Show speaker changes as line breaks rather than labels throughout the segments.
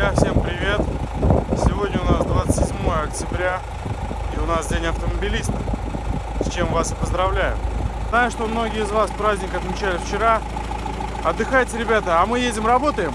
Друзья, всем привет! Сегодня у нас 27 октября и у нас День автомобилиста, с чем вас и поздравляю. Знаю, что многие из вас праздник отмечали вчера. Отдыхайте, ребята, а мы едем работаем.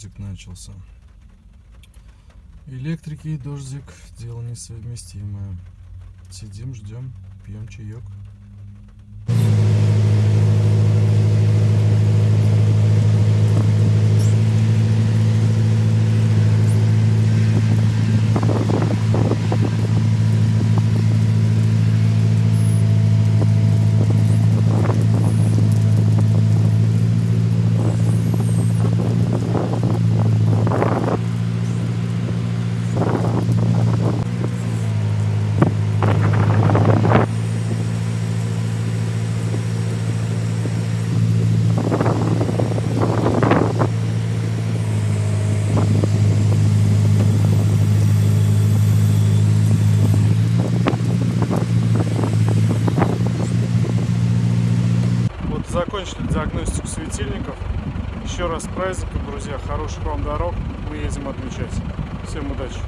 Дождик начался. Электрики и дождик дело несовместимое. Сидим, ждем, пьем чаек. Закончили диагностику светильников. Еще раз с друзья. Хороших вам дорог. Мы едем отмечать. Всем удачи.